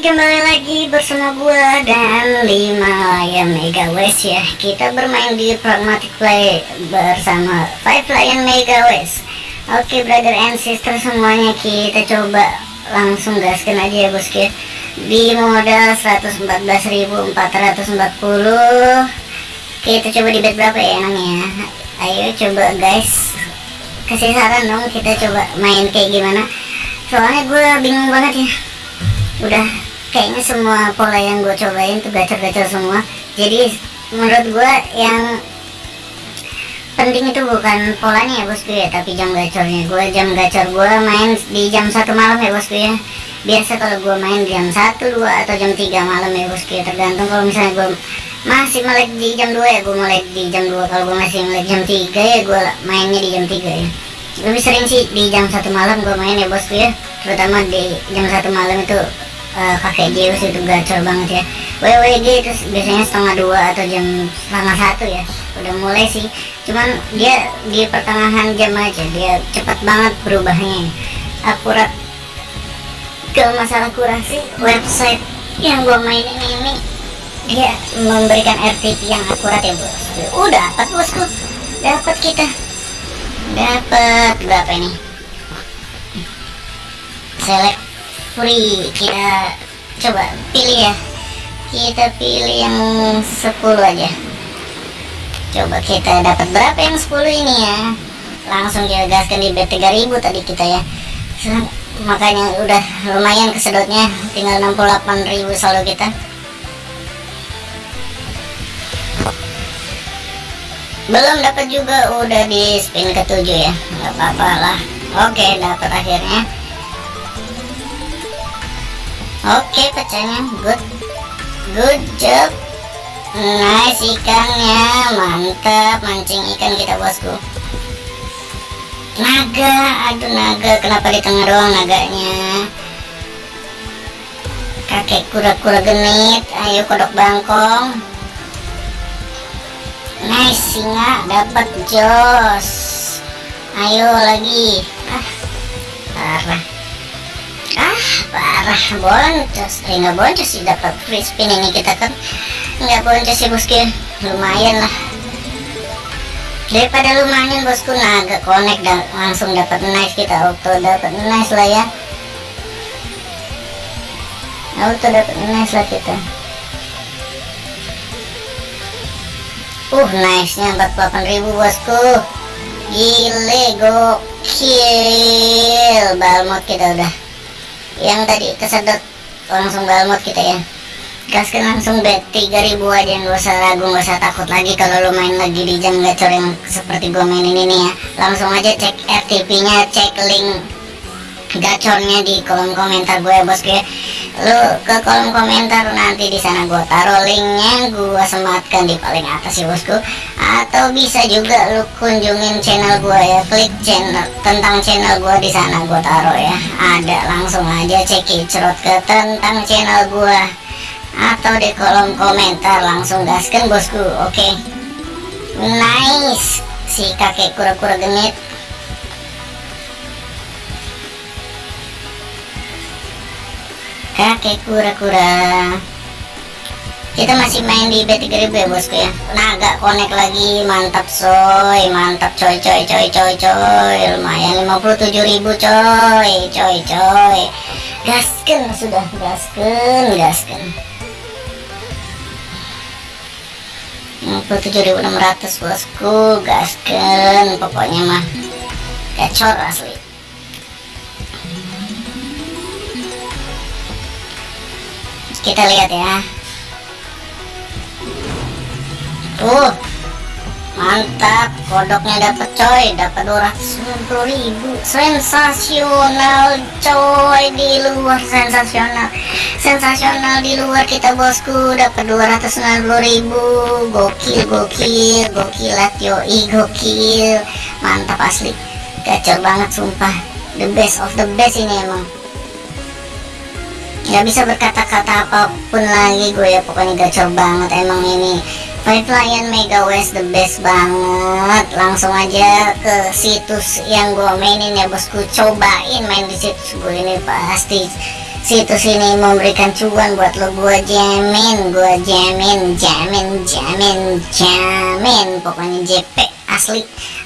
kembali lagi bersama gua dan lima Lion Mega West ya. Kita bermain di Pragmatic Play bersama Five Lion Mega West. Oke brother and sister semuanya kita coba langsung gaskan aja ya bosku ya. Di modal 114.440 Kita coba di bet berapa ya enaknya Ayo coba guys. Kasih saran dong kita coba main kayak gimana. Soalnya gue bingung banget ya udah kayaknya semua pola yang gue cobain tuh gacor-gacor semua. Jadi menurut gue yang penting itu bukan polanya ya bosku ya tapi jam gacornya. Gue jam gacor gue main di jam satu malam ya bosku ya. Biasa kalau gue main jam satu dua atau jam 3 malam ya bosku ya. Tergantung kalau misalnya gue masih melek di jam 2 ya gue melek di jam 2 kalau gue masih melek jam 3 ya gue mainnya di jam 3 ya. Lebih sering sih di jam satu malam gue main ya bosku ya. Terutama di jam satu malam itu uh, pakai Zeus itu gacor banget ya. WWG itu biasanya setengah dua atau jam setengah satu ya. Udah mulai sih. Cuman dia di pertengahan jam aja dia cepat banget berubahnya. Akurat kalau masalah kurasi website yang gua mainin ini dia memberikan RTP yang akurat ya bos udah dapat bosku. Dapat kita. Dapat berapa ini? Select free kita coba pilih ya. Kita pilih yang 10 aja. Coba kita dapat berapa yang 10 ini ya? Langsung kita gaskan di bet 3000 tadi kita ya. Makanya udah lumayan kesedotnya. Tinggal 68.000 saldo kita. Belum dapat juga udah di spin ketujuh ya. Nggak apa-apa lah. Oke dapat akhirnya Oke pecahnya good. Good job. Nice ikannya Mantap. Mancing ikan kita bosku. Naga. Aduh naga. Kenapa di tengah doang naganya? Kakek kura-kura genit. Ayo kodok bangkong. Nice singa. Dapat jos. Ayo lagi. Ah parah ah parah boncos eh nggak boncos sih dapat free spin ini kita kan. Nggak boncos sih bosku lumayan lah. Daripada lumayan bosku naga connect dan langsung dapat nice kita auto dapat nice lah ya. Auto dapat nice lah kita. Uh nice nya 48.000 bosku. Gile gokil. Balmot kita udah yang tadi kesedot. Langsung galmot kita ya. Gaskan langsung bet. 3000 aja nggak usah ragu nggak usah takut lagi kalau lo main lagi di jam gacor yang seperti gue mainin ini ya. Langsung aja cek RTP nya cek link gacornya di kolom komentar gue ya bosku ya lu ke kolom komentar nanti di sana gue taruh linknya gue sematkan di paling atas ya bosku. Atau bisa juga lu kunjungin channel gue ya klik channel tentang channel gue di sana gue taruh ya. Ada langsung aja cek cerot ke tentang channel gue atau di kolom komentar langsung gaskan bosku oke? Okay. nice si kakek kura-kura genit kakek kura-kura. Kita masih main di B3000 ya bosku ya? Naga connect lagi. Mantap soy mantap coy coy coy coy coy. Lumayan 57.000 coy coy coy. Gasken sudah gasken gasken. 57.600 bosku. Gasken pokoknya mah. Gacor asli kita lihat ya. Tuh. Mantap. Kodoknya dapat coy. Dapat 290 ribu. Sensasional coy. Di luar sensasional. Sensasional di luar kita bosku. Dapat 290 ribu. Gokil gokil. Gokil yoi gokil. Mantap asli. Gacor banget sumpah. The best of the best ini emang nggak bisa berkata-kata apa pun lagi gue ya pokoknya gacor banget emang ini. Five Lion Mega West the best banget. Langsung aja ke situs yang gue mainin ya bosku. Cobain main di situs gue ini pasti situs ini memberikan cuan buat lo. Gua jamin gua jamin jamin jamin jamin. Pokoknya JP asli.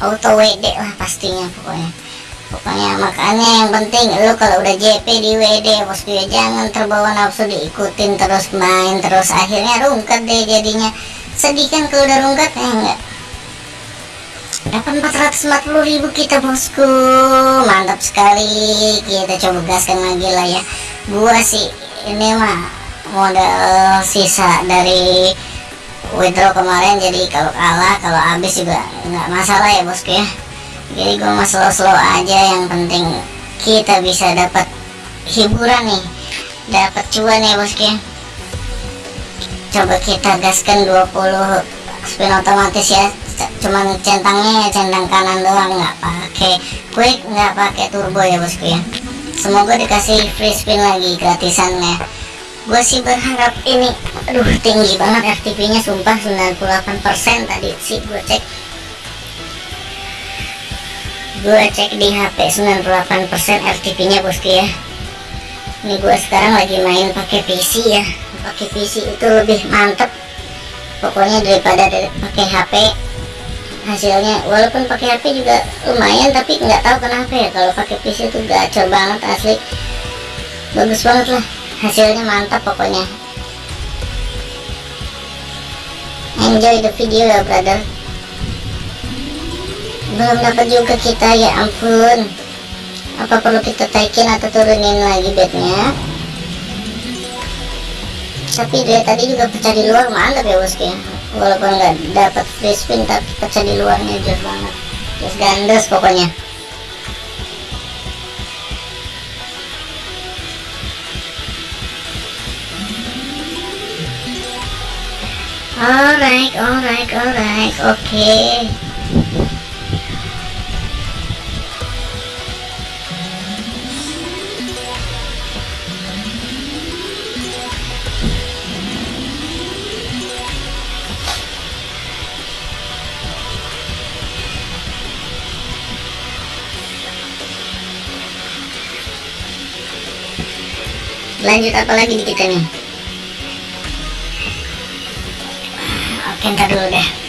Auto WD lah pastinya pokoknya pokoknya makanya yang penting lo kalau udah JP di WD bosku ya jangan terbawa nafsu diikutin terus main terus. Akhirnya rungkat deh jadinya. Sedih kan kalau udah rungkat ya enggak? Dapat 440 ribu kita bosku. Mantap sekali. Kita coba gaskan lagi lah ya. Gua sih ini mah modal sisa dari withdraw kemarin. Jadi kalau kalah kalau habis juga nggak masalah ya bosku ya jadi gue mau slow-slow aja yang penting kita bisa dapat hiburan nih. Dapat cuan ya bosku coba kita gaskan 20 spin otomatis ya. Cuman centangnya ya centang kanan doang nggak pakai quick nggak pakai turbo ya bosku ya semoga dikasih free spin lagi gratisannya. Gue sih berharap ini aduh tinggi banget FTP nya sumpah 98% tadi. Sih gue cek gue cek di HP 98% FTP nya bosku ya. Ini gue sekarang lagi main pakai PC ya. Pakai PC itu lebih mantep pokoknya daripada dari pakai HP hasilnya walaupun pakai HP juga lumayan tapi nggak tahu kenapa ya kalau pakai PC itu gacor banget asli. Bagus banget lah hasilnya mantap pokoknya. Enjoy the video ya brother belum dapat juga kita ya ampun apa perlu kita taikin atau turunin lagi bednya? Tapi dia tadi juga pecah di luar mantap ya bosku ya walaupun nggak dapat free spin tapi pecah di luarnya jos banget. Jos gandes pokoknya. Alright alright alright oke. okay. Lanjut apa lagi di kita nih? Oke ntar dulu deh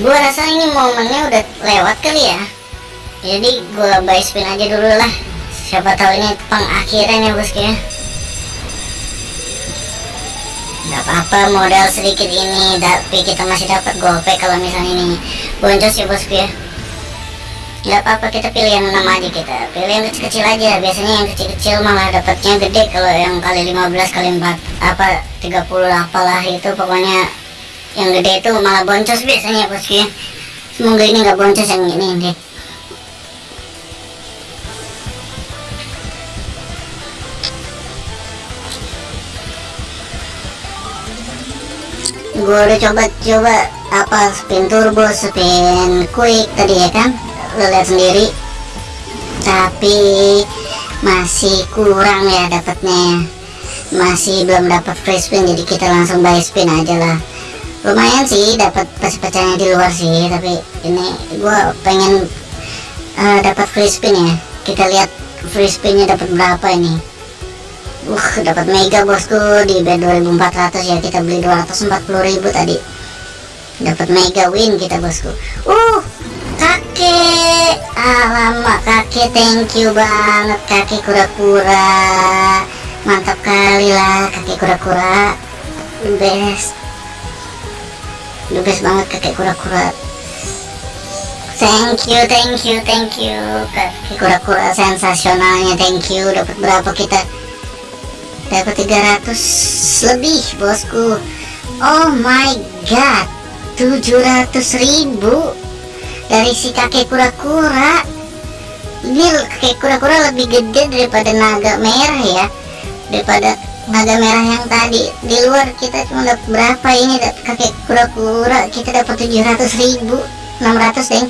gua rasa ini momennya udah lewat kali ya. Jadi gua buy spin aja dulu lah. Siapa tahu ini pengakhiran ya bosku ya nggak apa-apa modal sedikit ini tapi kita masih dapat gope kalau misalnya ini boncos ya bosku ya. Nggak apa-apa kita pilih yang enam aja kita. Pilih yang kecil-kecil aja. Biasanya yang kecil-kecil malah dapatnya gede kalau yang kali 15 kali 4 apa 30 apalah itu pokoknya yang gede itu malah boncos biasanya bosku ya. Semoga ini nggak boncos yang ini deh gue udah coba-coba apa spin turbo spin quick tadi ya kan? Lo lihat sendiri. Tapi masih kurang ya dapatnya. Masih belum dapat free spin jadi kita langsung buy spin aja lah lumayan sih dapat pecah-pecahnya di luar sih tapi ini gue pengen uh, dapat free spin ya. Kita lihat free spinnya dapat berapa ini. Uh dapat mega bosku di bed 2400 ya kita beli 240.000 tadi. Dapat mega win kita bosku. Uh kakek. Alamak kakek thank you banget. Kakek kura-kura. Mantap kali lah kakek kura-kura. Best the banget kakek kura-kura. Thank you thank you thank you. Kakek kura-kura sensasionalnya thank you. Dapat berapa kita? Dapat 300 lebih bosku. Oh my god 700 ribu. Dari si kakek kura-kura. Ini kakek kura-kura lebih gede daripada naga merah ya. Daripada naga merah yang tadi. Di luar kita cuma dapat berapa ini kakek kura-kura kita dapat 700 ribu. 600 deh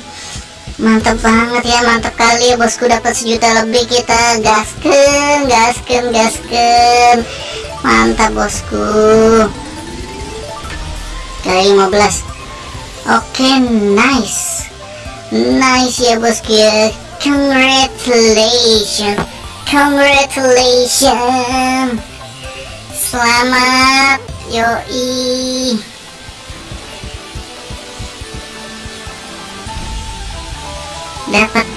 mantap banget ya mantap kali ya bosku. Dapat sejuta lebih kita gasken gasken gasken mantap bosku. Kali 15 oke okay, nice. Nice ya bosku ya. Congratulations. Congratulations selamat yoi. Dapat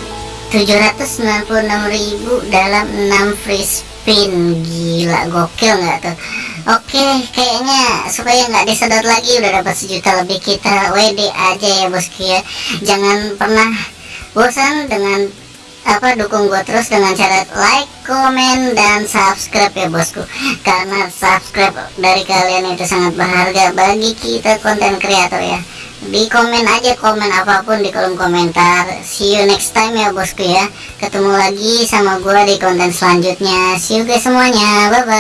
796.000 dalam 6 free spin. Gila gokil nggak tuh? Oke kayaknya supaya nggak disedot lagi udah dapat sejuta lebih kita WD aja ya bosku ya. Jangan pernah bosan dengan apa dukung gue terus dengan cara like, komen, dan subscribe ya bosku. Karena subscribe dari kalian itu sangat berharga bagi kita konten kreator ya. Di komen aja komen apa pun di kolom komentar. See you next time ya bosku ya. Ketemu lagi sama gue di konten selanjutnya. See you guys semuanya. Bye bye